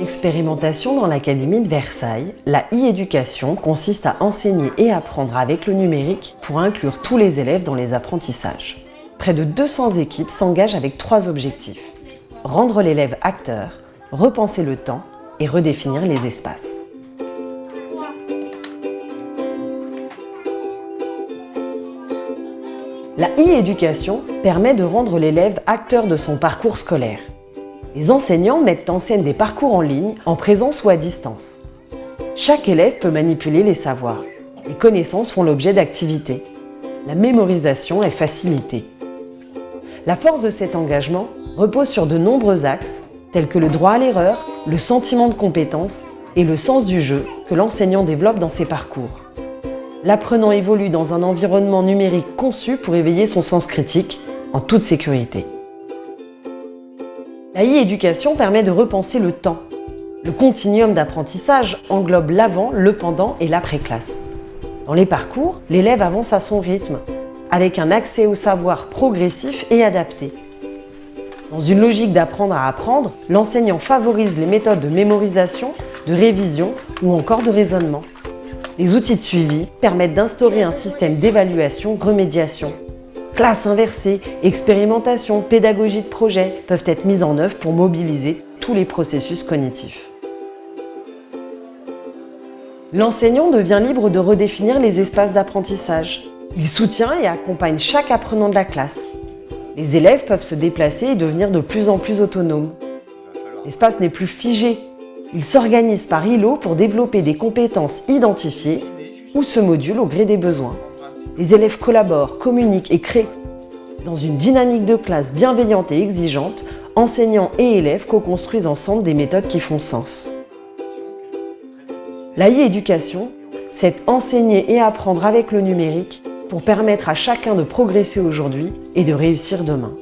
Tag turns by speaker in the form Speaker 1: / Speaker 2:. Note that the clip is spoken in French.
Speaker 1: Expérimentation dans l'Académie de Versailles, la e-éducation consiste à enseigner et apprendre avec le numérique pour inclure tous les élèves dans les apprentissages. Près de 200 équipes s'engagent avec trois objectifs. Rendre l'élève acteur, repenser le temps et redéfinir les espaces. La e-éducation permet de rendre l'élève acteur de son parcours scolaire. Les enseignants mettent en scène des parcours en ligne, en présence ou à distance. Chaque élève peut manipuler les savoirs. Les connaissances font l'objet d'activités. La mémorisation est facilitée. La force de cet engagement repose sur de nombreux axes, tels que le droit à l'erreur, le sentiment de compétence et le sens du jeu que l'enseignant développe dans ses parcours. L'apprenant évolue dans un environnement numérique conçu pour éveiller son sens critique en toute sécurité. La e-éducation permet de repenser le temps. Le continuum d'apprentissage englobe l'avant, le pendant et l'après-classe. Dans les parcours, l'élève avance à son rythme, avec un accès au savoir progressif et adapté. Dans une logique d'apprendre à apprendre, l'enseignant favorise les méthodes de mémorisation, de révision ou encore de raisonnement. Les outils de suivi permettent d'instaurer un système d'évaluation-remédiation. Classe inversée, expérimentation, pédagogie de projet peuvent être mises en œuvre pour mobiliser tous les processus cognitifs. L'enseignant devient libre de redéfinir les espaces d'apprentissage. Il soutient et accompagne chaque apprenant de la classe. Les élèves peuvent se déplacer et devenir de plus en plus autonomes. L'espace n'est plus figé, il s'organise par îlots pour développer des compétences identifiées ou se module au gré des besoins. Les élèves collaborent, communiquent et créent. Dans une dynamique de classe bienveillante et exigeante, enseignants et élèves co-construisent ensemble des méthodes qui font sens. La e-éducation, c'est enseigner et apprendre avec le numérique pour permettre à chacun de progresser aujourd'hui et de réussir demain.